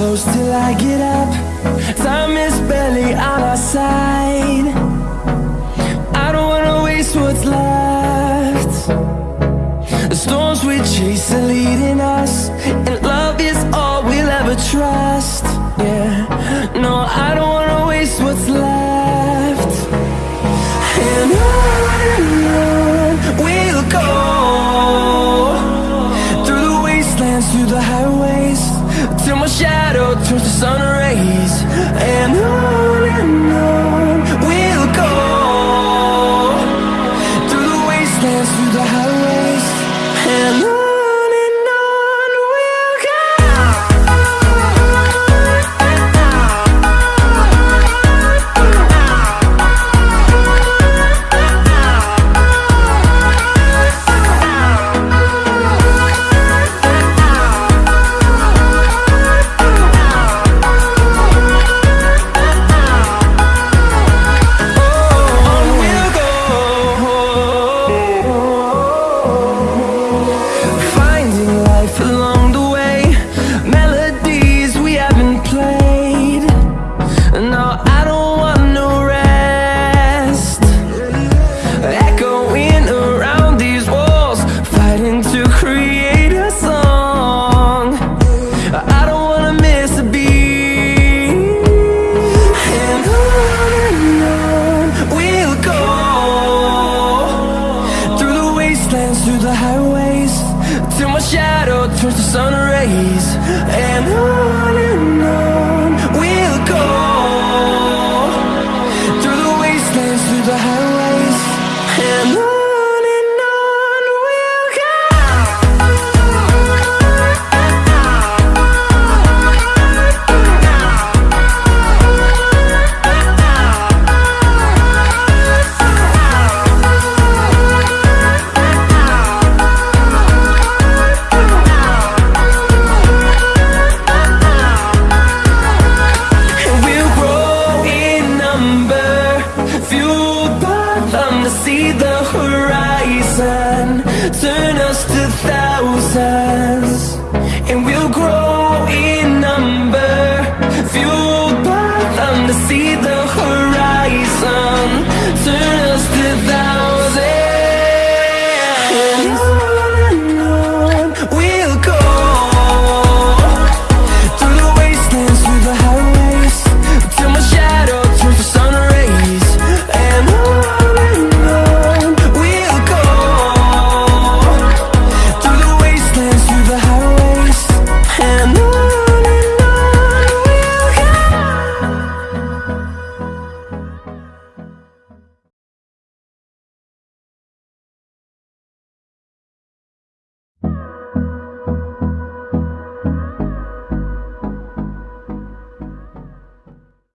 close till I get up. Time is barely on our side. I don't wanna waste what's left. The storms we chase are leading us life alone. Turn us to thousands.